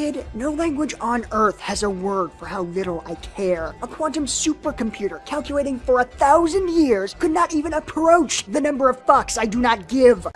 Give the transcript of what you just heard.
Kid, no language on Earth has a word for how little I care. A quantum supercomputer calculating for a thousand years could not even approach the number of fucks I do not give.